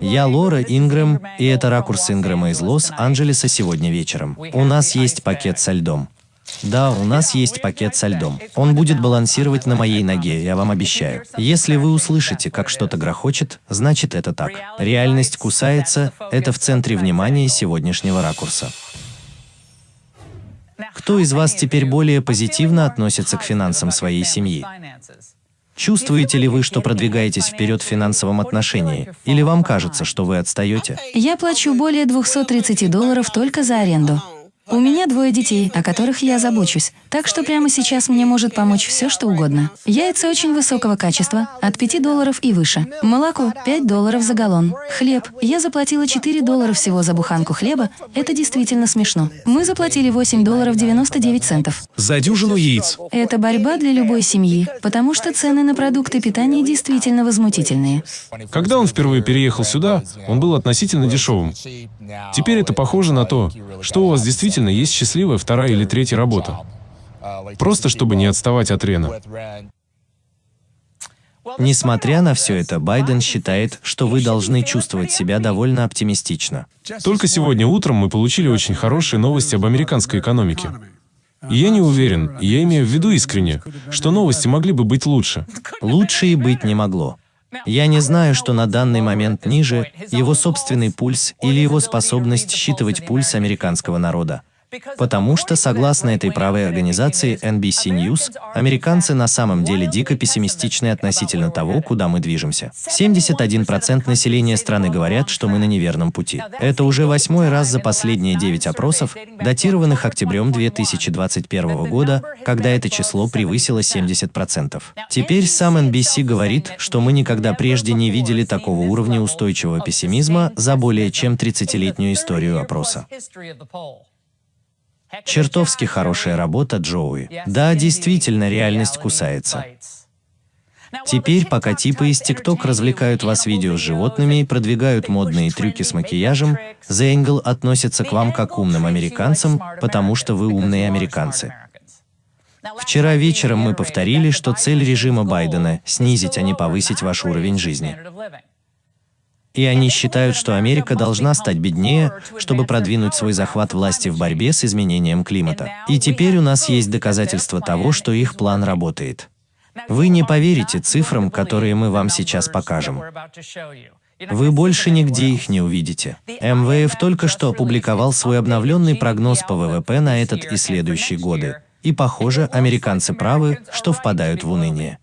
Я Лора Ингрэм, и это ракурс Ингрэма из Лос-Анджелеса сегодня вечером. У нас есть пакет со льдом. Да, у нас есть пакет со льдом. Он будет балансировать на моей ноге, я вам обещаю. Если вы услышите, как что-то грохочет, значит это так. Реальность кусается, это в центре внимания сегодняшнего ракурса. Кто из вас теперь более позитивно относится к финансам своей семьи? Чувствуете ли вы, что продвигаетесь вперед в финансовом отношении? Или вам кажется, что вы отстаете? Я плачу более 230 долларов только за аренду. У меня двое детей, о которых я забочусь, так что прямо сейчас мне может помочь все, что угодно. Яйца очень высокого качества, от 5 долларов и выше. Молоко – 5 долларов за галлон. Хлеб. Я заплатила 4 доллара всего за буханку хлеба. Это действительно смешно. Мы заплатили 8 долларов 99 центов. За дюжину яиц. Это борьба для любой семьи, потому что цены на продукты питания действительно возмутительные. Когда он впервые переехал сюда, он был относительно дешевым. Теперь это похоже на то, что у вас действительно есть счастливая вторая или третья работа. Просто чтобы не отставать от Рена. Несмотря на все это, Байден считает, что вы должны чувствовать себя довольно оптимистично. Только сегодня утром мы получили очень хорошие новости об американской экономике. И я не уверен, я имею в виду искренне, что новости могли бы быть лучше. Лучше и быть не могло. Я не знаю, что на данный момент ниже его собственный пульс или его способность считывать пульс американского народа. Потому что, согласно этой правой организации NBC News, американцы на самом деле дико пессимистичны относительно того, куда мы движемся. 71% населения страны говорят, что мы на неверном пути. Это уже восьмой раз за последние 9 опросов, датированных октябрем 2021 года, когда это число превысило 70%. Теперь сам NBC говорит, что мы никогда прежде не видели такого уровня устойчивого пессимизма за более чем 30-летнюю историю опроса. Чертовски хорошая работа, Джоуи. Да, действительно, реальность кусается. Теперь, пока типы из ТикТок развлекают вас видео с животными и продвигают модные трюки с макияжем, The Angle относится к вам как к умным американцам, потому что вы умные американцы. Вчера вечером мы повторили, что цель режима Байдена – снизить, а не повысить ваш уровень жизни. И они считают, что Америка должна стать беднее, чтобы продвинуть свой захват власти в борьбе с изменением климата. И теперь у нас есть доказательства того, что их план работает. Вы не поверите цифрам, которые мы вам сейчас покажем. Вы больше нигде их не увидите. МВФ только что опубликовал свой обновленный прогноз по ВВП на этот и следующие годы. И похоже, американцы правы, что впадают в уныние.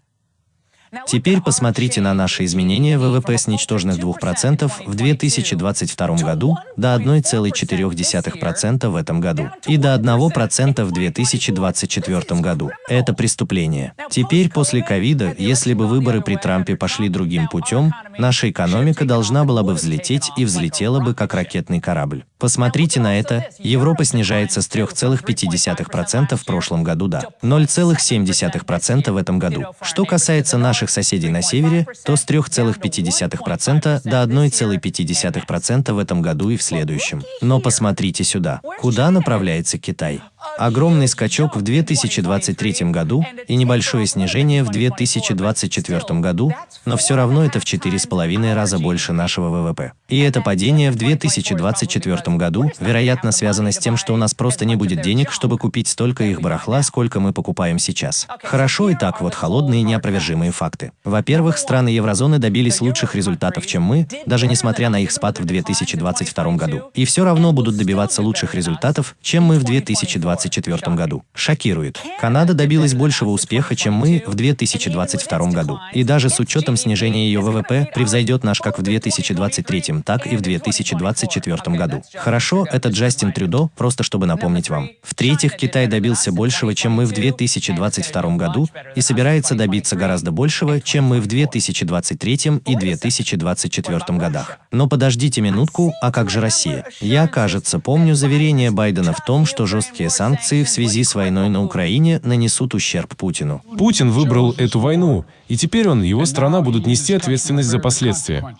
Теперь посмотрите на наши изменения ВВП с ничтожных 2% в 2022 году до 1,4% в этом году и до 1% в 2024 году. Это преступление. Теперь после ковида, если бы выборы при Трампе пошли другим путем, наша экономика должна была бы взлететь и взлетела бы как ракетный корабль. Посмотрите на это. Европа снижается с 3,5% в прошлом году до 0,7% в этом году. Что касается наших соседей на севере, то с 3,5% до 1,5% в этом году и в следующем. Но посмотрите сюда. Куда направляется Китай? Огромный скачок в 2023 году и небольшое снижение в 2024 году, но все равно это в 4,5 раза больше нашего ВВП. И это падение в 2024 году, вероятно, связано с тем, что у нас просто не будет денег, чтобы купить столько их барахла, сколько мы покупаем сейчас. Хорошо и так вот холодные неопровержимые факты. Во-первых, страны еврозоны добились лучших результатов, чем мы, даже несмотря на их спад в 2022 году. И все равно будут добиваться лучших результатов, чем мы в 2024 году. Шокирует. Канада добилась большего успеха, чем мы в 2022 году. И даже с учетом снижения ее ВВП превзойдет наш как в 2023 так и в 2024 году. Хорошо, это Джастин Трюдо, просто чтобы напомнить вам. В-третьих, Китай добился большего, чем мы в 2022 году, и собирается добиться гораздо большего, чем мы в 2023 и 2024 годах. Но подождите минутку, а как же Россия? Я, кажется, помню заверение Байдена в том, что жесткие санкции в связи с войной на Украине нанесут ущерб Путину. Путин выбрал эту войну, и теперь он и его страна будут нести ответственность за последствия.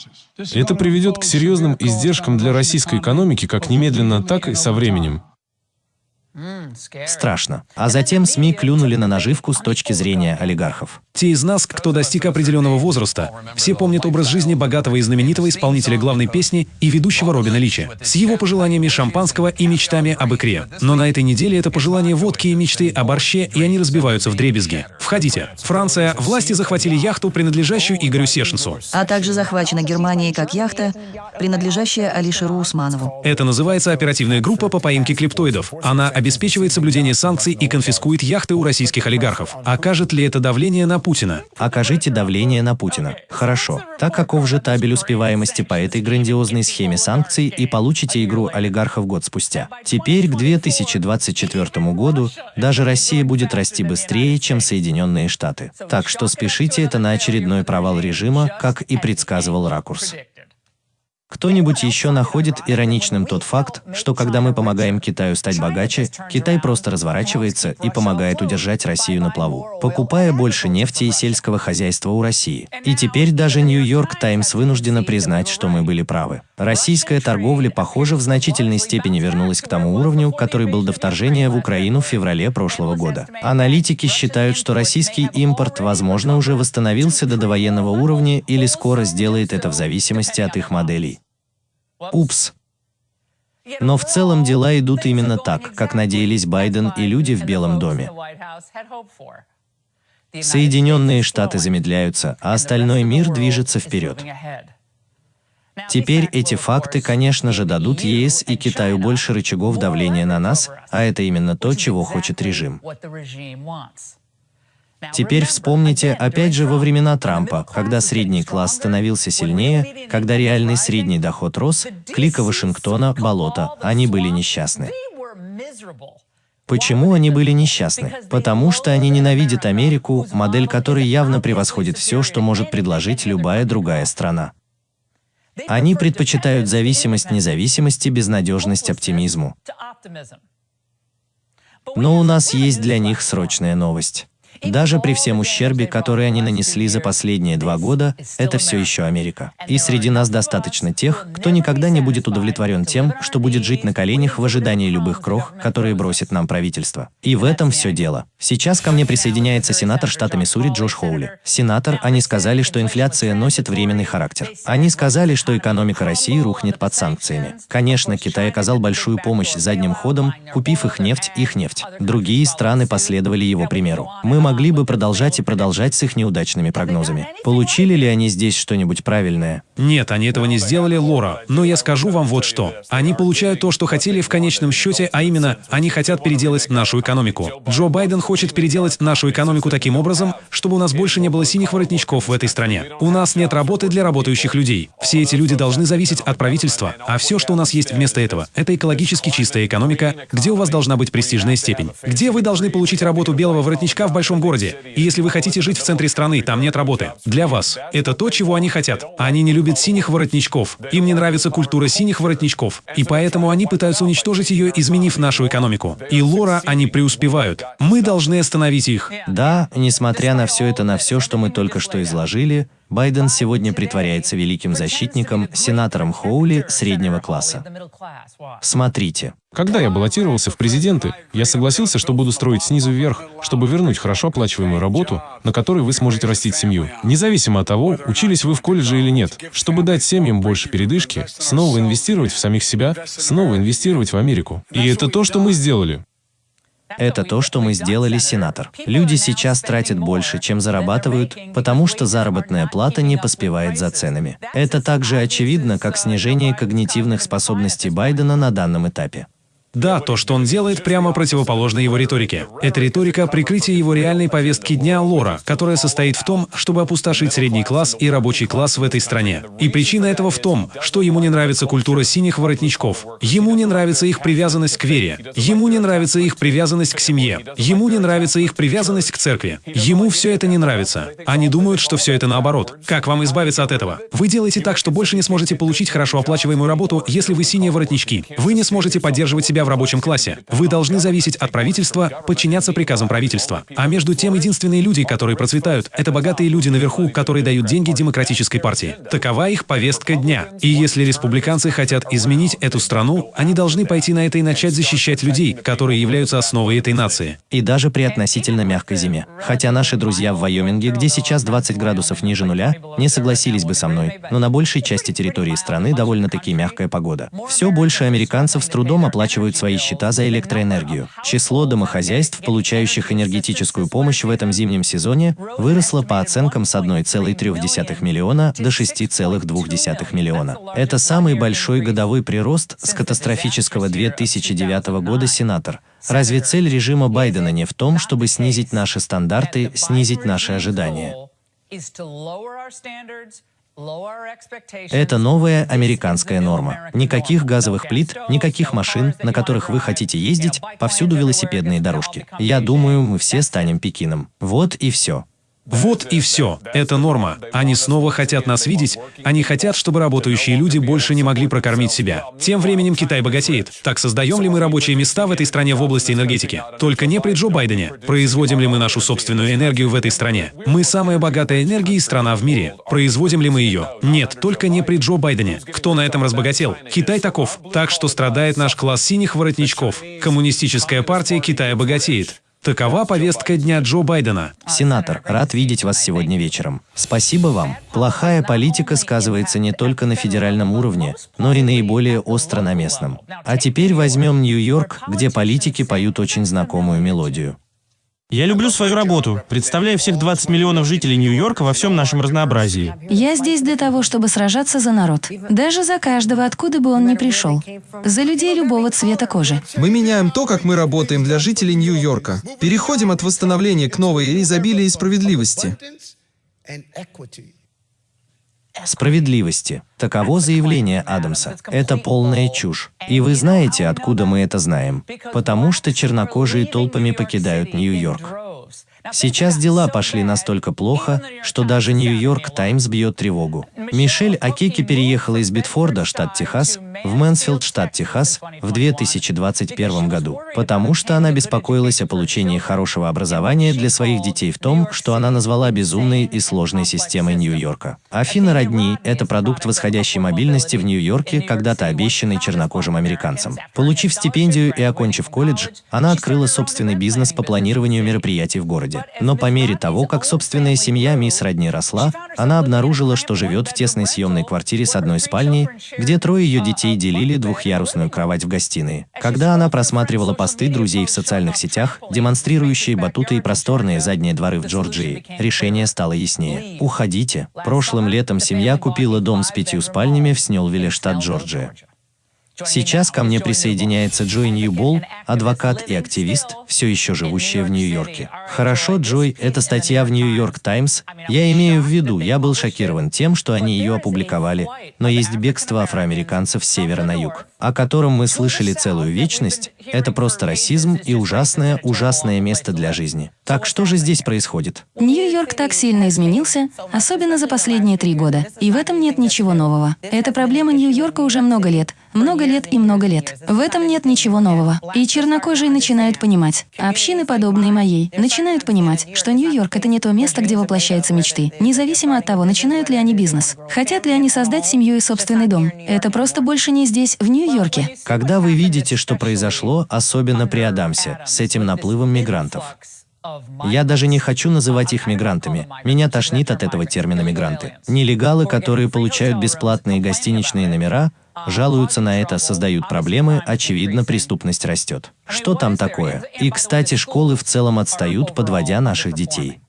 Это приведет к серьезным издержкам для российской экономики как немедленно, так и со временем. Страшно. А затем СМИ клюнули на наживку с точки зрения олигархов. Те из нас, кто достиг определенного возраста, все помнят образ жизни богатого и знаменитого исполнителя главной песни и ведущего Робина Личи, с его пожеланиями шампанского и мечтами об икре. Но на этой неделе это пожелание водки и мечты о борще, и они разбиваются в дребезги. Входите. Франция. Власти захватили яхту, принадлежащую Игорю Сешенсу. А также захвачена Германией как яхта, принадлежащая Алишеру Усманову. Это называется оперативная группа по поимке клептоидов. Она обеспечивает соблюдение санкций и конфискует яхты у российских олигархов. Окажет ли это давление на Путина? Окажите давление на Путина. Хорошо. Так каков же табель успеваемости по этой грандиозной схеме санкций и получите игру олигархов год спустя. Теперь к 2024 году даже Россия будет расти быстрее, чем Соединенные Штаты. Так что спешите это на очередной провал режима, как и предсказывал Ракурс. Кто-нибудь еще находит ироничным тот факт, что когда мы помогаем Китаю стать богаче, Китай просто разворачивается и помогает удержать Россию на плаву, покупая больше нефти и сельского хозяйства у России. И теперь даже Нью-Йорк Таймс вынуждена признать, что мы были правы. Российская торговля, похоже, в значительной степени вернулась к тому уровню, который был до вторжения в Украину в феврале прошлого года. Аналитики считают, что российский импорт, возможно, уже восстановился до довоенного уровня или скоро сделает это в зависимости от их моделей. Упс. Но в целом дела идут именно так, как надеялись Байден и люди в Белом доме. Соединенные Штаты замедляются, а остальной мир движется вперед. Теперь эти факты, конечно же, дадут ЕС и Китаю больше рычагов давления на нас, а это именно то, чего хочет режим. Теперь вспомните, опять же, во времена Трампа, когда средний класс становился сильнее, когда реальный средний доход рос, клика Вашингтона, болото, они были несчастны. Почему они были несчастны? Потому что они ненавидят Америку, модель которой явно превосходит все, что может предложить любая другая страна. Они предпочитают зависимость независимости, безнадежность оптимизму. Но у нас есть для них срочная новость. Даже при всем ущербе, который они нанесли за последние два года, это все еще Америка. И среди нас достаточно тех, кто никогда не будет удовлетворен тем, что будет жить на коленях в ожидании любых крох, которые бросит нам правительство. И в этом все дело. Сейчас ко мне присоединяется сенатор штата Миссури Джош Хоули. Сенатор, они сказали, что инфляция носит временный характер. Они сказали, что экономика России рухнет под санкциями. Конечно, Китай оказал большую помощь задним ходом, купив их нефть, их нефть. Другие страны последовали его примеру. Мы могли бы продолжать и продолжать с их неудачными прогнозами. Получили ли они здесь что-нибудь правильное? Нет, они этого не сделали, Лора. Но я скажу вам вот что. Они получают то, что хотели в конечном счете, а именно, они хотят переделать нашу экономику. Джо Байден хочет переделать нашу экономику таким образом, чтобы у нас больше не было синих воротничков в этой стране. У нас нет работы для работающих людей. Все эти люди должны зависеть от правительства, а все, что у нас есть вместо этого, это экологически чистая экономика, где у вас должна быть престижная степень, где вы должны получить работу белого воротничка в большом городе. И если вы хотите жить в центре страны, там нет работы. Для вас. Это то, чего они хотят. Они не любят синих воротничков. Им не нравится культура синих воротничков. И поэтому они пытаются уничтожить ее, изменив нашу экономику. И Лора, они преуспевают. Мы должны остановить их. Да, несмотря на все это, на все, что мы только что изложили, Байден сегодня притворяется великим защитником, сенатором Хоули среднего класса. Смотрите. Когда я баллотировался в президенты, я согласился, что буду строить снизу вверх, чтобы вернуть хорошо оплачиваемую работу, на которой вы сможете растить семью. Независимо от того, учились вы в колледже или нет, чтобы дать семьям больше передышки, снова инвестировать в самих себя, снова инвестировать в Америку. И это то, что мы сделали. Это то, что мы сделали, сенатор. Люди сейчас тратят больше, чем зарабатывают, потому что заработная плата не поспевает за ценами. Это так же очевидно, как снижение когнитивных способностей Байдена на данном этапе. Да, то, что он делает, прямо противоположно его риторике. Это риторика прикрытия его реальной повестки дня Лора, которая состоит в том, чтобы опустошить средний класс и рабочий класс в этой стране. И причина этого в том, что ему не нравится культура синих воротничков. Ему не нравится их привязанность к вере. Ему не нравится их привязанность к семье. Ему не нравится их привязанность к церкви. Ему все это не нравится. Они думают, что все это наоборот. Как вам избавиться от этого? Вы делаете так, что больше не сможете получить хорошо оплачиваемую работу, если вы синие воротнички. Вы не сможете поддерживать себя себя в рабочем классе. Вы должны зависеть от правительства, подчиняться приказам правительства. А между тем, единственные люди, которые процветают, это богатые люди наверху, которые дают деньги демократической партии. Такова их повестка дня. И если республиканцы хотят изменить эту страну, они должны пойти на это и начать защищать людей, которые являются основой этой нации. И даже при относительно мягкой зиме. Хотя наши друзья в Вайоминге, где сейчас 20 градусов ниже нуля, не согласились бы со мной, но на большей части территории страны довольно-таки мягкая погода. Все больше американцев с трудом оплачивают свои счета за электроэнергию. Число домохозяйств, получающих энергетическую помощь в этом зимнем сезоне, выросло по оценкам с 1,3 миллиона до 6,2 миллиона. Это самый большой годовой прирост с катастрофического 2009 года, сенатор. Разве цель режима Байдена не в том, чтобы снизить наши стандарты, снизить наши ожидания? Это новая американская норма. Никаких газовых плит, никаких машин, на которых вы хотите ездить, повсюду велосипедные дорожки. Я думаю, мы все станем Пекином. Вот и все. Вот и все. Это норма. Они снова хотят нас видеть. Они хотят, чтобы работающие люди больше не могли прокормить себя. Тем временем Китай богатеет. Так создаем ли мы рабочие места в этой стране в области энергетики? Только не при Джо Байдене. Производим ли мы нашу собственную энергию в этой стране? Мы самая богатая энергией страна в мире. Производим ли мы ее? Нет, только не при Джо Байдене. Кто на этом разбогател? Китай таков. Так что страдает наш класс синих воротничков. Коммунистическая партия Китая богатеет. Такова повестка дня Джо Байдена. Сенатор, рад видеть вас сегодня вечером. Спасибо вам. Плохая политика сказывается не только на федеральном уровне, но и наиболее остро на местном. А теперь возьмем Нью-Йорк, где политики поют очень знакомую мелодию. Я люблю свою работу, представляя всех 20 миллионов жителей Нью-Йорка во всем нашем разнообразии. Я здесь для того, чтобы сражаться за народ. Даже за каждого, откуда бы он ни пришел. За людей любого цвета кожи. Мы меняем то, как мы работаем для жителей Нью-Йорка. Переходим от восстановления к новой изобилии и справедливости. Справедливости. Таково заявление Адамса. Это полная чушь. И вы знаете, откуда мы это знаем. Потому что чернокожие толпами покидают Нью-Йорк. Сейчас дела пошли настолько плохо, что даже Нью-Йорк Таймс бьет тревогу. Мишель Акеки переехала из Битфорда, штат Техас, в Мэнсфилд, штат Техас, в 2021 году, потому что она беспокоилась о получении хорошего образования для своих детей в том, что она назвала безумной и сложной системой Нью-Йорка. Афина родни – это продукт восходящей мобильности в Нью-Йорке, когда-то обещанный чернокожим американцам. Получив стипендию и окончив колледж, она открыла собственный бизнес по планированию мероприятий в городе. Но по мере того, как собственная семья мисс Родни росла, она обнаружила, что живет в тесной съемной квартире с одной спальней, где трое ее детей делили двухъярусную кровать в гостиной. Когда она просматривала посты друзей в социальных сетях, демонстрирующие батуты и просторные задние дворы в Джорджии, решение стало яснее. Уходите. Прошлым летом семья купила дом с пятью спальнями в Снелвилле, штат Джорджия. Сейчас ко мне присоединяется Джой Ньюбол, адвокат и активист, все еще живущая в Нью-Йорке. Хорошо, Джой, это статья в Нью-Йорк Таймс. Я имею в виду, я был шокирован тем, что они ее опубликовали, но есть бегство афроамериканцев с севера на юг, о котором мы слышали целую вечность. Это просто расизм и ужасное, ужасное место для жизни. Так что же здесь происходит? Нью-Йорк так сильно изменился, особенно за последние три года. И в этом нет ничего нового. Это проблема Нью-Йорка уже много лет. Много лет и много лет. В этом нет ничего нового. И чернокожие начинают понимать, общины, подобные моей, начинают понимать, что Нью-Йорк — это не то место, где воплощаются мечты, независимо от того, начинают ли они бизнес. Хотят ли они создать семью и собственный дом. Это просто больше не здесь, в Нью-Йорке. Когда вы видите, что произошло, особенно при Адамсе, с этим наплывом мигрантов, я даже не хочу называть их мигрантами. Меня тошнит от этого термина «мигранты». Нелегалы, которые получают бесплатные гостиничные номера, жалуются на это, создают проблемы, очевидно, преступность растет. Что там такое? И, кстати, школы в целом отстают, подводя наших детей.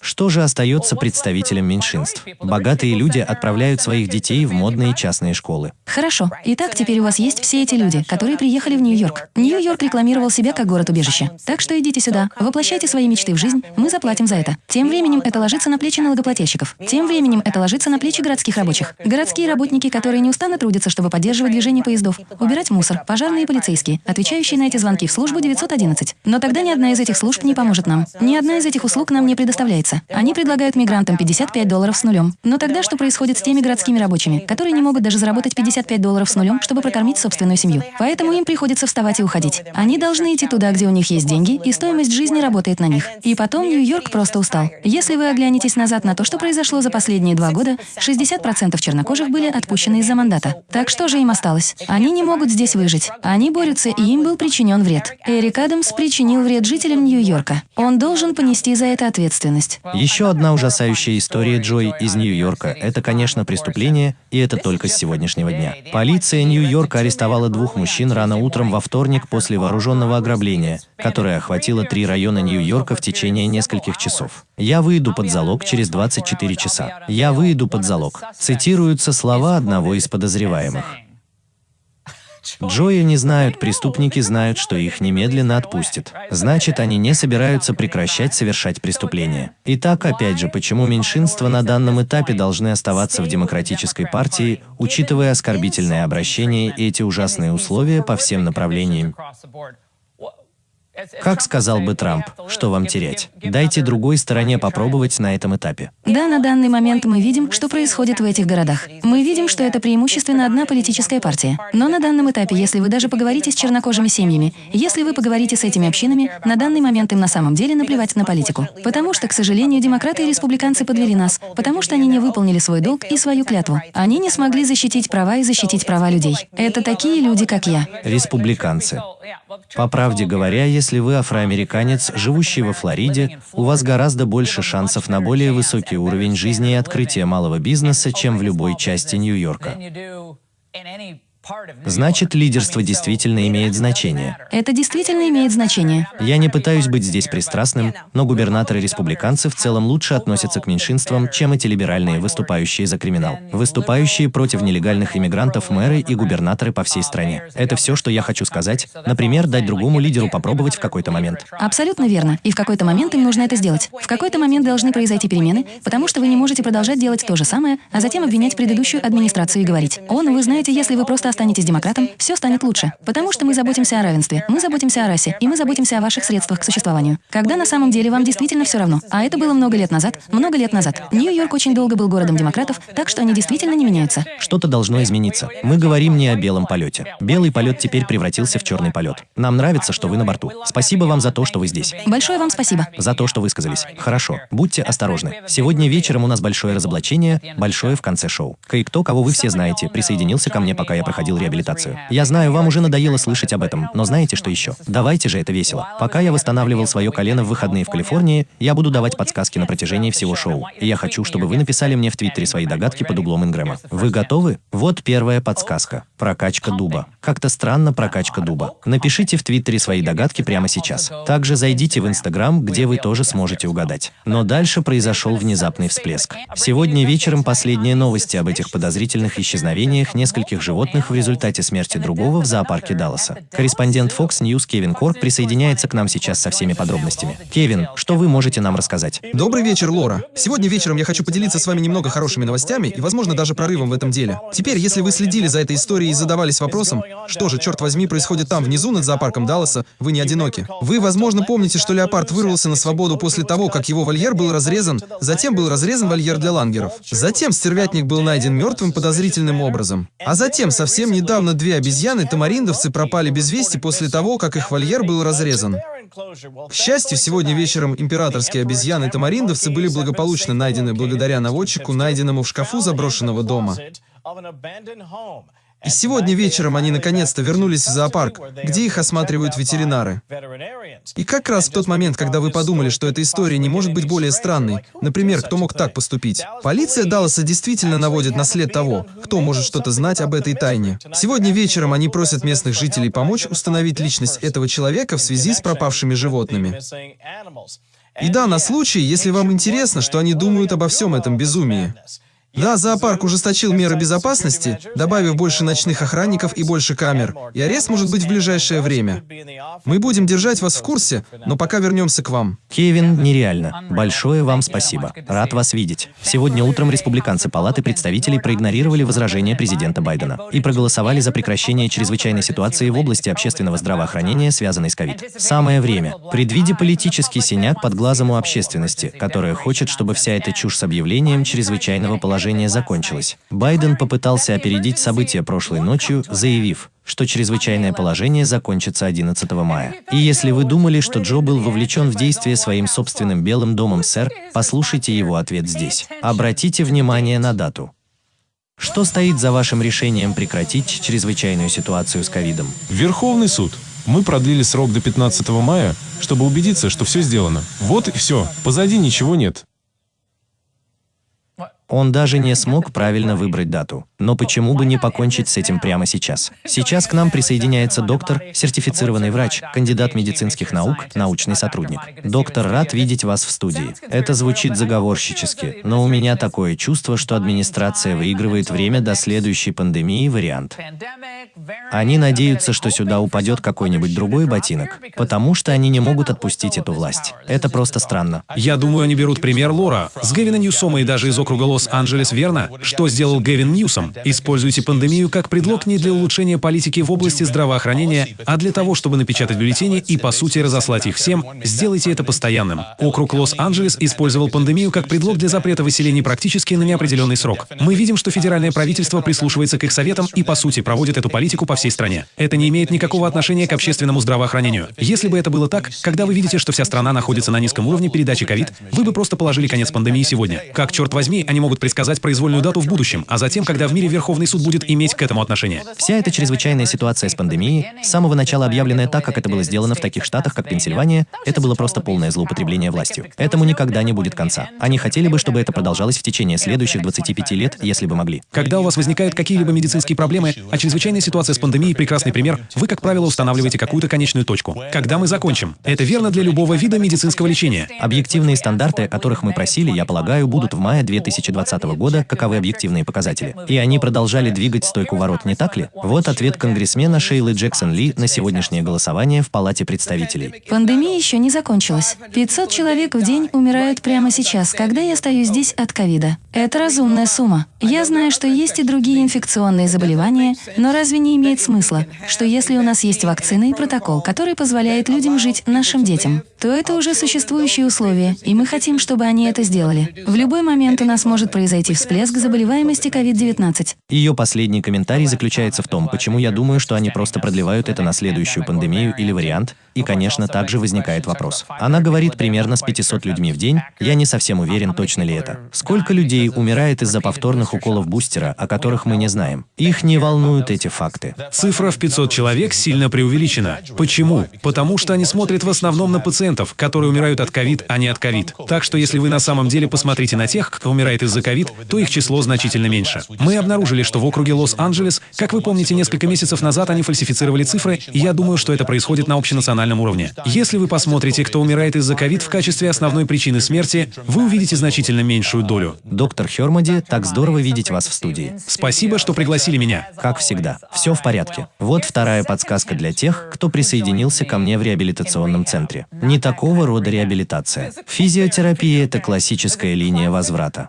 Что же остается представителям меньшинств? Богатые люди отправляют своих детей в модные частные школы. Хорошо. Итак, теперь у вас есть все эти люди, которые приехали в Нью-Йорк. Нью-Йорк рекламировал себя как город-убежище. Так что идите сюда, воплощайте свои мечты в жизнь, мы заплатим за это. Тем временем это ложится на плечи налогоплательщиков. Тем временем это ложится на плечи городских рабочих. Городские работники, которые не устанут трудятся, чтобы поддерживать движение поездов, убирать мусор, пожарные и полицейские, отвечающие на эти звонки в службу 911. Но тогда ни одна из этих служб не поможет нам. Ни одна из этих услуг нам не предоставляется. Они предлагают мигрантам 55 долларов с нулем. Но тогда что происходит с теми городскими рабочими, которые не могут даже заработать 55 долларов с нулем, чтобы прокормить собственную семью? Поэтому им приходится вставать и уходить. Они должны идти туда, где у них есть деньги, и стоимость жизни работает на них. И потом Нью-Йорк просто устал. Если вы оглянетесь назад на то, что произошло за последние два года, 60% чернокожих были отпущены из-за мандата. Так что же им осталось? Они не могут здесь выжить. Они борются, и им был причинен вред. Эрик Адамс причинил вред жителям Нью-Йорка. Он должен понести за это ответственность. Еще одна ужасающая история Джой из Нью-Йорка – это, конечно, преступление, и это только с сегодняшнего дня. Полиция Нью-Йорка арестовала двух мужчин рано утром во вторник после вооруженного ограбления, которое охватило три района Нью-Йорка в течение нескольких часов. «Я выйду под залог через 24 часа. Я выйду под залог». Цитируются слова одного из подозреваемых. Джоя не знают, преступники знают, что их немедленно отпустят. Значит, они не собираются прекращать совершать преступления. Итак, опять же, почему меньшинства на данном этапе должны оставаться в демократической партии, учитывая оскорбительное обращение и эти ужасные условия по всем направлениям? Как сказал бы Трамп, что вам терять? Дайте другой стороне попробовать на этом этапе. Да, на данный момент мы видим, что происходит в этих городах. Мы видим, что это преимущественно одна политическая партия. Но на данном этапе, если вы даже поговорите с чернокожими семьями, если вы поговорите с этими общинами, на данный момент им на самом деле наплевать на политику. Потому что, к сожалению, демократы и республиканцы подвели нас, потому что они не выполнили свой долг и свою клятву. Они не смогли защитить права и защитить права людей. Это такие люди, как я. Республиканцы. По правде говоря, если вы афроамериканец, живущий во Флориде, у вас гораздо больше шансов на более высокий уровень жизни и открытие малого бизнеса, чем в любой части Нью-Йорка. Значит, лидерство действительно имеет значение. Это действительно имеет значение. Я не пытаюсь быть здесь пристрастным, но губернаторы-республиканцы в целом лучше относятся к меньшинствам, чем эти либеральные, выступающие за криминал. Выступающие против нелегальных иммигрантов мэры и губернаторы по всей стране. Это все, что я хочу сказать. Например, дать другому лидеру попробовать в какой-то момент. Абсолютно верно. И в какой-то момент им нужно это сделать. В какой-то момент должны произойти перемены, потому что вы не можете продолжать делать то же самое, а затем обвинять предыдущую администрацию и говорить, «Он, вы знаете, если вы просто останетесь демократом, все станет лучше. Потому что мы заботимся о равенстве, мы заботимся о расе, и мы заботимся о ваших средствах к существованию. Когда на самом деле вам действительно все равно. А это было много лет назад, много лет назад. Нью-Йорк очень долго был городом демократов, так что они действительно не меняются. Что-то должно измениться. Мы говорим не о белом полете. Белый полет теперь превратился в черный полет. Нам нравится, что вы на борту. Спасибо вам за то, что вы здесь. Большое вам спасибо. За то, что высказались. Хорошо. Будьте осторожны. Сегодня вечером у нас большое разоблачение, большое в конце шоу. Кое-кто, кого вы все знаете, присоединился ко мне, пока я проходил реабилитацию реабилитацию. Я знаю, вам уже надоело слышать об этом, но знаете, что еще? Давайте же это весело. Пока я восстанавливал свое колено в выходные в Калифорнии, я буду давать подсказки на протяжении всего шоу. И я хочу, чтобы вы написали мне в Твиттере свои догадки под углом Ингрэма. Вы готовы? Вот первая подсказка. Прокачка дуба. Как-то странно прокачка дуба. Напишите в Твиттере свои догадки прямо сейчас. Также зайдите в Инстаграм, где вы тоже сможете угадать. Но дальше произошел внезапный всплеск. Сегодня вечером последние новости об этих подозрительных исчезновениях нескольких животных в результате смерти другого в зоопарке Далласа. Корреспондент Fox News Кевин Корк присоединяется к нам сейчас со всеми подробностями. Кевин, что вы можете нам рассказать? Добрый вечер, Лора. Сегодня вечером я хочу поделиться с вами немного хорошими новостями и, возможно, даже прорывом в этом деле. Теперь, если вы следили за этой историей и задавались вопросом, что же, черт возьми, происходит там, внизу, над зоопарком Далласа, вы не одиноки. Вы, возможно, помните, что леопард вырвался на свободу после того, как его вольер был разрезан, затем был разрезан вольер для лангеров. Затем стервятник был найден мертвым подозрительным образом. А затем, совсем недавно, две обезьяны-тамариндовцы пропали без вести после того, как их вольер был разрезан. К счастью, сегодня вечером императорские обезьяны-тамариндовцы были благополучно найдены благодаря наводчику, найденному в шкафу заброшенного дома. И сегодня вечером они наконец-то вернулись в зоопарк, где их осматривают ветеринары. И как раз в тот момент, когда вы подумали, что эта история не может быть более странной, например, кто мог так поступить, полиция Далласа действительно наводит на след того, кто может что-то знать об этой тайне. Сегодня вечером они просят местных жителей помочь установить личность этого человека в связи с пропавшими животными. И да, на случай, если вам интересно, что они думают обо всем этом безумии. Да, зоопарк ужесточил меры безопасности, добавив больше ночных охранников и больше камер, и арест может быть в ближайшее время. Мы будем держать вас в курсе, но пока вернемся к вам. Кевин, нереально. Большое вам спасибо. Рад вас видеть. Сегодня утром республиканцы Палаты представителей проигнорировали возражения президента Байдена и проголосовали за прекращение чрезвычайной ситуации в области общественного здравоохранения, связанной с ковид. Самое время. Предвидя политический синяк под глазом у общественности, которая хочет, чтобы вся эта чушь с объявлением чрезвычайного положения закончилась, Байден попытался опередить события прошлой ночью, заявив, что чрезвычайное положение закончится 11 мая. И если вы думали, что Джо был вовлечен в действие своим собственным Белым домом, сэр, послушайте его ответ здесь. Обратите внимание на дату. Что стоит за вашим решением прекратить чрезвычайную ситуацию с ковидом? Верховный суд. Мы продлили срок до 15 мая, чтобы убедиться, что все сделано. Вот и все. Позади ничего нет. Он даже не смог правильно выбрать дату. Но почему бы не покончить с этим прямо сейчас? Сейчас к нам присоединяется доктор, сертифицированный врач, кандидат медицинских наук, научный сотрудник. Доктор, рад видеть вас в студии. Это звучит заговорщически, но у меня такое чувство, что администрация выигрывает время до следующей пандемии вариант. Они надеются, что сюда упадет какой-нибудь другой ботинок, потому что они не могут отпустить эту власть. Это просто странно. Я думаю, они берут пример Лора с Гевина Ньюсома и даже из округа Лос-Анджелес, верно? Что сделал Гевин Ньюсом? Используйте пандемию как предлог не для улучшения политики в области здравоохранения, а для того, чтобы напечатать бюллетени и, по сути, разослать их всем. Сделайте это постоянным. Округ Лос-Анджелес использовал пандемию как предлог для запрета выселений практически на неопределенный срок. Мы видим, что федеральное правительство прислушивается к их советам и, по сути, проводит эту политику по всей стране. Это не имеет никакого отношения к общественному здравоохранению. Если бы это было так, когда вы видите, что вся страна находится на низком уровне передачи ковид, вы бы просто положили конец пандемии сегодня. Как, черт возьми, они могут предсказать произвольную дату в будущем, а затем, когда в мире Верховный суд будет иметь к этому отношение. Вся эта чрезвычайная ситуация с пандемией, с самого начала объявленная так, как это было сделано в таких штатах, как Пенсильвания, это было просто полное злоупотребление властью. Этому никогда не будет конца. Они хотели бы, чтобы это продолжалось в течение следующих 25 лет, если бы могли. Когда у вас возникают какие-либо медицинские проблемы, а чрезвычайная ситуация с пандемией – прекрасный пример, вы, как правило, устанавливаете какую-то конечную точку. Когда мы закончим? Это верно для любого вида медицинского лечения. Объективные стандарты, о которых мы просили, я полагаю, будут в мае 2020 года, каковы объективные показатели. И они продолжали двигать стойку ворот, не так ли? Вот ответ конгрессмена Шейлы Джексон Ли на сегодняшнее голосование в Палате представителей. Пандемия еще не закончилась. 500 человек в день умирают прямо сейчас, когда я стою здесь от ковида. Это разумная сумма. Я знаю, что есть и другие инфекционные заболевания, но разве не имеет смысла, что если у нас есть вакцина и протокол, который позволяет людям жить нашим детям, то это уже существующие условия, и мы хотим, чтобы они это сделали. В любой момент у нас может произойти всплеск заболеваемости COVID-19. Ее последний комментарий заключается в том, почему я думаю, что они просто продлевают это на следующую пандемию или вариант, и, конечно, также возникает вопрос. Она говорит примерно с 500 людьми в день, я не совсем уверен, точно ли это. Сколько людей умирает из-за повторных уколов бустера, о которых мы не знаем? Их не волнуют эти факты. Цифра в 500 человек сильно преувеличена. Почему? Потому что они смотрят в основном на пациентов, которые умирают от ковид, а не от ковид. Так что если вы на самом деле посмотрите на тех, кто умирает из-за ковид, то их число значительно меньше. Мы обнаружили, что в округе Лос-Анджелес, как вы помните, несколько месяцев назад они фальсифицировали цифры, и я думаю, что это происходит на общенациональном уровне. Если вы посмотрите, кто умирает из-за ковид в качестве основной причины смерти, вы увидите значительно меньшую долю. Доктор Хермоди, так здорово видеть вас в студии. Спасибо, что пригласили меня. Как всегда, все в порядке. Вот вторая подсказка для тех, кто присоединился ко мне в реабилитационном центре. Не такого рода реабилитация. Физиотерапия – это классическая линия возврата.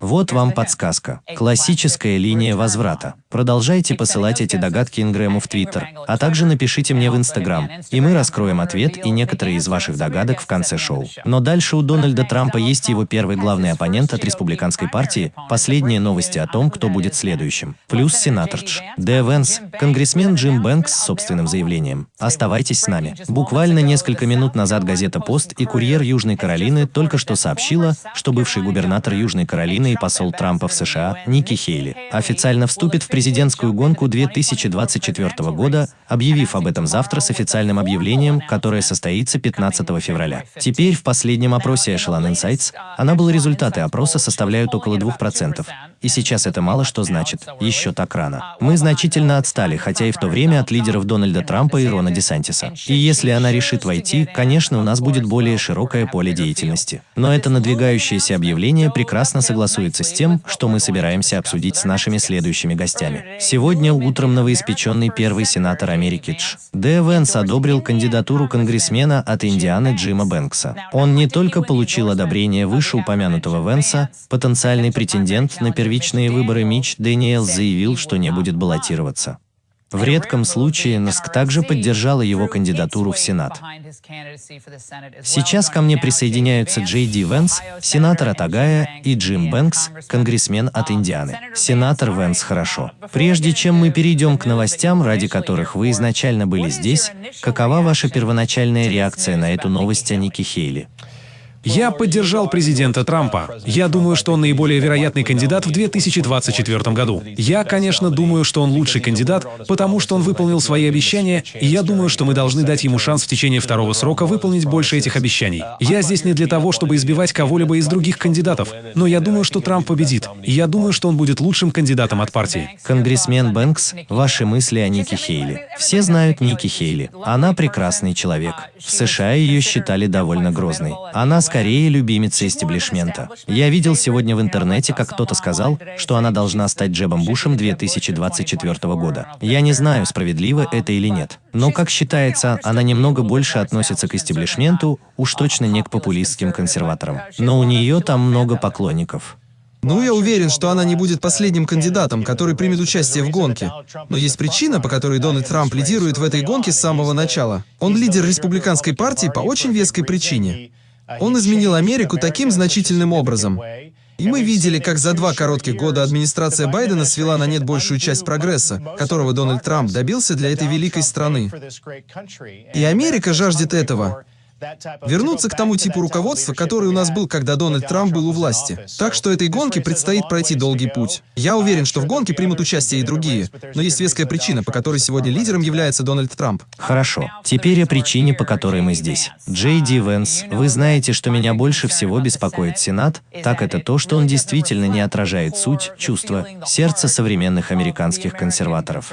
Вот вам подсказка. Классическая линия возврата. Продолжайте посылать эти догадки Ингрэму в Твиттер, а также напишите мне в Инстаграм, и мы раскроем ответ и некоторые из ваших догадок в конце шоу. Но дальше у Дональда Трампа есть его первый главный оппонент от республиканской партии, последние новости о том, кто будет следующим. Плюс сенатордж. Дэ Венс, конгрессмен Джим Бэнкс с собственным заявлением. Оставайтесь с нами. Буквально несколько минут назад газета «Пост» и «Курьер Южной Каролины» только что сообщила, что бывший губернатор Южной Каролины и посол Трампа в США Ники Хейли официально вступит в президентскую гонку 2024 года, объявив об этом завтра с официальным объявлением, которое состоится 15 февраля. Теперь в последнем опросе Echelon Insights Анабл результаты опроса составляют около 2%, и сейчас это мало что значит. Еще так рано. Мы значительно отстали, хотя и в то время от лидеров Дональда Трампа и Рона Десантиса. И если она решит войти, конечно, у нас будет более широкое поле деятельности. Но это надвигающееся объявление прекрасно согласуется с тем, что мы собираемся обсудить с нашими следующими гостями. Сегодня утром новоиспеченный первый сенатор Америки Дж. Д. Венс одобрил кандидатуру конгрессмена от Индианы Джима Бэнкса. Он не только получил одобрение вышеупомянутого Венса, потенциальный претендент на первичные выборы Митч Дэниелс заявил, что не будет баллотироваться. В редком случае НСК также поддержала его кандидатуру в Сенат. Сейчас ко мне присоединяются Джей Ди Венс, сенатор от Огайо, и Джим Бэнкс, конгрессмен от Индианы. Сенатор Венс хорошо. Прежде чем мы перейдем к новостям, ради которых вы изначально были здесь, какова ваша первоначальная реакция на эту новость о Нике Хейли? Я поддержал президента Трампа. Я думаю, что он наиболее вероятный кандидат в 2024 году. Я, конечно, думаю, что он лучший кандидат, потому что он выполнил свои обещания, и я думаю, что мы должны дать ему шанс в течение второго срока выполнить больше этих обещаний. Я здесь не для того, чтобы избивать кого-либо из других кандидатов, но я думаю, что Трамп победит, и я думаю, что он будет лучшим кандидатом от партии. Конгрессмен Бэнкс, ваши мысли о Нике Хейли. Все знают Ники Хейли. Она прекрасный человек. В США ее считали довольно грозной. Она, скорее скорее любимица истеблишмента. Я видел сегодня в интернете, как кто-то сказал, что она должна стать Джебом Бушем 2024 года. Я не знаю, справедливо это или нет. Но, как считается, она немного больше относится к истеблишменту, уж точно не к популистским консерваторам. Но у нее там много поклонников. Ну, я уверен, что она не будет последним кандидатом, который примет участие в гонке. Но есть причина, по которой Дональд Трамп лидирует в этой гонке с самого начала. Он лидер республиканской партии по очень веской причине. Он изменил Америку таким значительным образом. И мы видели, как за два коротких года администрация Байдена свела на нет большую часть прогресса, которого Дональд Трамп добился для этой великой страны. И Америка жаждет этого. Вернуться к тому типу руководства, который у нас был, когда Дональд Трамп был у власти. Так что этой гонке предстоит пройти долгий путь. Я уверен, что в гонке примут участие и другие, но есть веская причина, по которой сегодня лидером является Дональд Трамп. Хорошо. Теперь о причине, по которой мы здесь. Джей Ди Венс, вы знаете, что меня больше всего беспокоит Сенат, так это то, что он действительно не отражает суть, чувства, сердца современных американских консерваторов.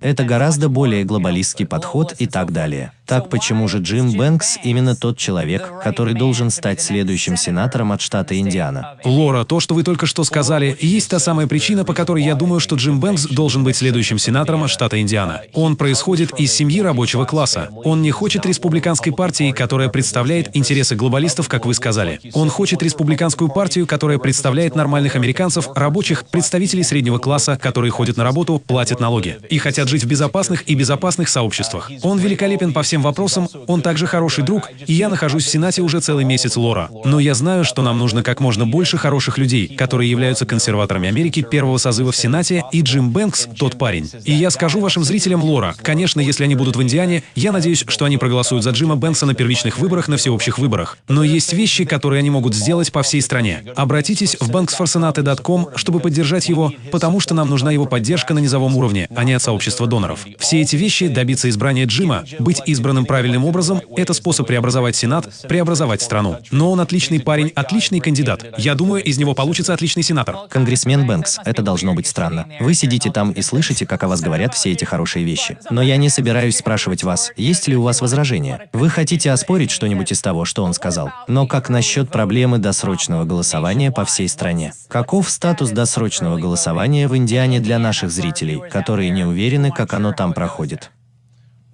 Это гораздо более глобалистский подход и так далее. Так почему же Джим Бэнкс именно тот человек, который должен стать следующим сенатором от штата Индиана? Лора, то, что вы только что сказали, есть та самая причина, по которой я думаю, что Джим Бэнкс должен быть следующим сенатором от штата Индиана. Он происходит из семьи рабочего класса. Он не хочет республиканской партии, которая представляет интересы глобалистов, как вы сказали. Он хочет республиканскую партию, которая представляет нормальных американцев, рабочих, представителей среднего класса, которые ходят на работу, платят налоги и хотят жить в безопасных и безопасных сообществах. Он великолепен по всем этим вопросам, он также хороший друг, и я нахожусь в Сенате уже целый месяц, Лора. Но я знаю, что нам нужно как можно больше хороших людей, которые являются консерваторами Америки первого созыва в Сенате, и Джим Бэнкс — тот парень. И я скажу вашим зрителям, Лора, конечно, если они будут в Индиане, я надеюсь, что они проголосуют за Джима Бэнкса на первичных выборах, на всеобщих выборах. Но есть вещи, которые они могут сделать по всей стране. Обратитесь в banksforsenate.com, чтобы поддержать его, потому что нам нужна его поддержка на низовом уровне, а не от сообщества доноров. Все эти вещи, добиться избрания Джима, быть избранным выбранным правильным образом, это способ преобразовать Сенат, преобразовать страну. Но он отличный парень, отличный кандидат. Я думаю, из него получится отличный сенатор. Конгрессмен Бэнкс, это должно быть странно. Вы сидите там и слышите, как о вас говорят все эти хорошие вещи. Но я не собираюсь спрашивать вас, есть ли у вас возражения. Вы хотите оспорить что-нибудь из того, что он сказал. Но как насчет проблемы досрочного голосования по всей стране? Каков статус досрочного голосования в Индиане для наших зрителей, которые не уверены, как оно там проходит?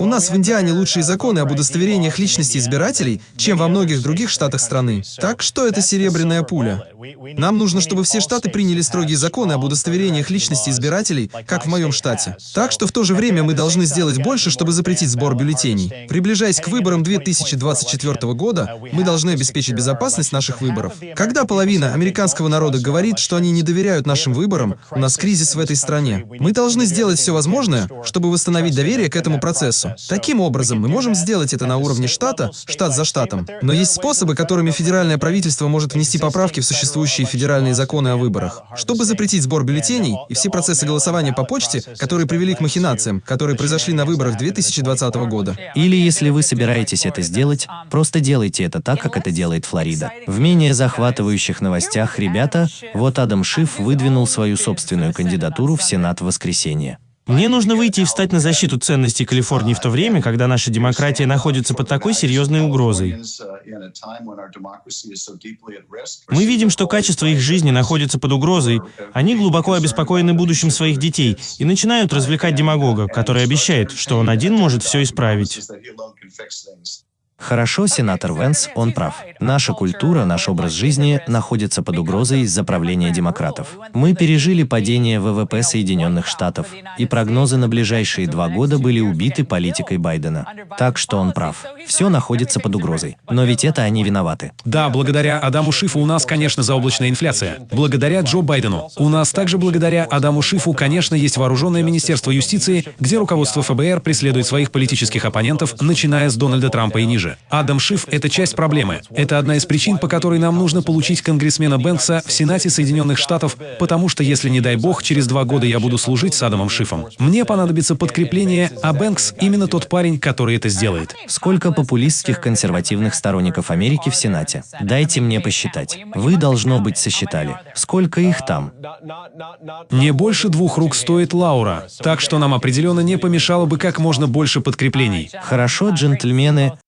У нас в Индиане лучшие законы об удостоверениях личности избирателей, чем во многих других штатах страны. Так что это серебряная пуля. Нам нужно, чтобы все штаты приняли строгие законы об удостоверениях личности избирателей, как в моем штате. Так что в то же время мы должны сделать больше, чтобы запретить сбор бюллетеней. Приближаясь к выборам 2024 года, мы должны обеспечить безопасность наших выборов. Когда половина американского народа говорит, что они не доверяют нашим выборам, у нас кризис в этой стране. Мы должны сделать все возможное, чтобы восстановить доверие к этому процессу. Конгрессу. Таким образом, мы можем сделать это на уровне штата, штат за штатом. Но есть способы, которыми федеральное правительство может внести поправки в существующие федеральные законы о выборах, чтобы запретить сбор бюллетеней и все процессы голосования по почте, которые привели к махинациям, которые произошли на выборах 2020 года. Или если вы собираетесь это сделать, просто делайте это так, как это делает Флорида. В менее захватывающих новостях, ребята, вот Адам Шиф выдвинул свою собственную кандидатуру в Сенат в воскресенье. Мне нужно выйти и встать на защиту ценностей Калифорнии в то время, когда наша демократия находится под такой серьезной угрозой. Мы видим, что качество их жизни находится под угрозой. Они глубоко обеспокоены будущим своих детей и начинают развлекать демагога, который обещает, что он один может все исправить. Хорошо, сенатор Венс, он прав. Наша культура, наш образ жизни находится под угрозой из-за правления демократов. Мы пережили падение ВВП Соединенных Штатов, и прогнозы на ближайшие два года были убиты политикой Байдена. Так что он прав. Все находится под угрозой. Но ведь это они виноваты. Да, благодаря Адаму Шифу у нас, конечно, заоблачная инфляция. Благодаря Джо Байдену. У нас также благодаря Адаму Шифу, конечно, есть вооруженное Министерство юстиции, где руководство ФБР преследует своих политических оппонентов, начиная с Дональда Трампа и ниже. Адам Шиф — это часть проблемы. Это одна из причин, по которой нам нужно получить конгрессмена Бэнкса в Сенате Соединенных Штатов, потому что если, не дай бог, через два года я буду служить с Адамом Шифом, мне понадобится подкрепление, а Бэнкс — именно тот парень, который это сделает. Сколько популистских консервативных сторонников Америки в Сенате? Дайте мне посчитать. Вы, должно быть, сосчитали. Сколько их там? Не больше двух рук стоит Лаура, так что нам определенно не помешало бы как можно больше подкреплений. Хорошо, джентльмены,